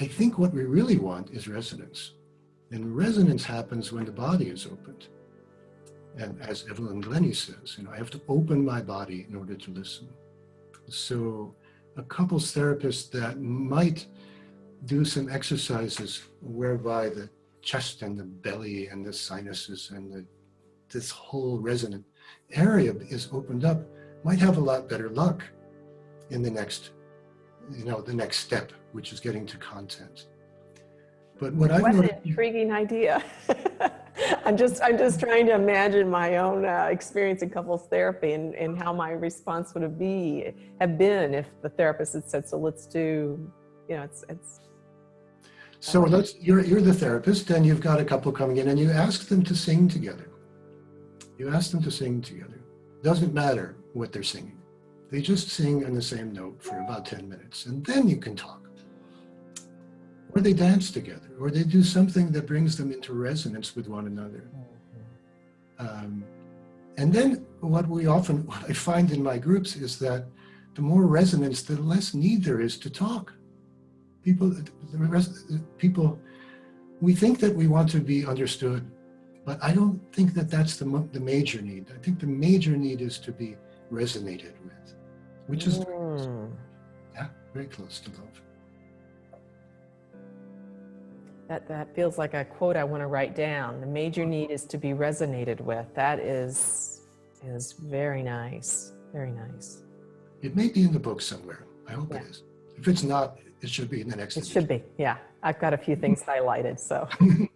I think what we really want is resonance. And resonance happens when the body is opened. And as Evelyn Glennie says, you know, I have to open my body in order to listen. So a couples therapist that might do some exercises whereby the chest and the belly and the sinuses and the, this whole resonant area is opened up might have a lot better luck in the next, you know, the next step, which is getting to content. But what noticed, an intriguing idea. I'm just I'm just trying to imagine my own uh, experience in couples therapy and, and how my response would have be have been if the therapist had said, so let's do, you know, it's it's. so let's you're you're the therapist and you've got a couple coming in and you ask them to sing together. You ask them to sing together. Doesn't matter what they're singing. They just sing on the same note for about 10 minutes and then you can talk or they dance together, or they do something that brings them into resonance with one another. Um, and then what we often, what I find in my groups is that the more resonance, the less need there is to talk. People, rest, people, we think that we want to be understood, but I don't think that that's the, the major need. I think the major need is to be resonated with, which is, Mm. yeah, very close to love. That, that feels like a quote I want to write down. The major need is to be resonated with. That is, is very nice. Very nice. It may be in the book somewhere. I hope Yeah. it is. If it's not, it should be in the next It edition. should be. Yeah. I've got a few things highlighted. So